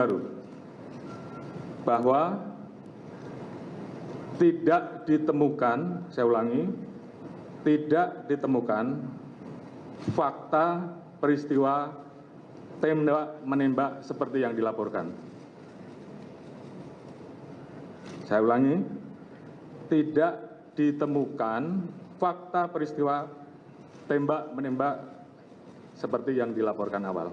baru bahwa tidak ditemukan saya ulangi tidak ditemukan fakta peristiwa tembak menembak seperti yang dilaporkan. Saya ulangi tidak ditemukan fakta peristiwa tembak menembak seperti yang dilaporkan awal.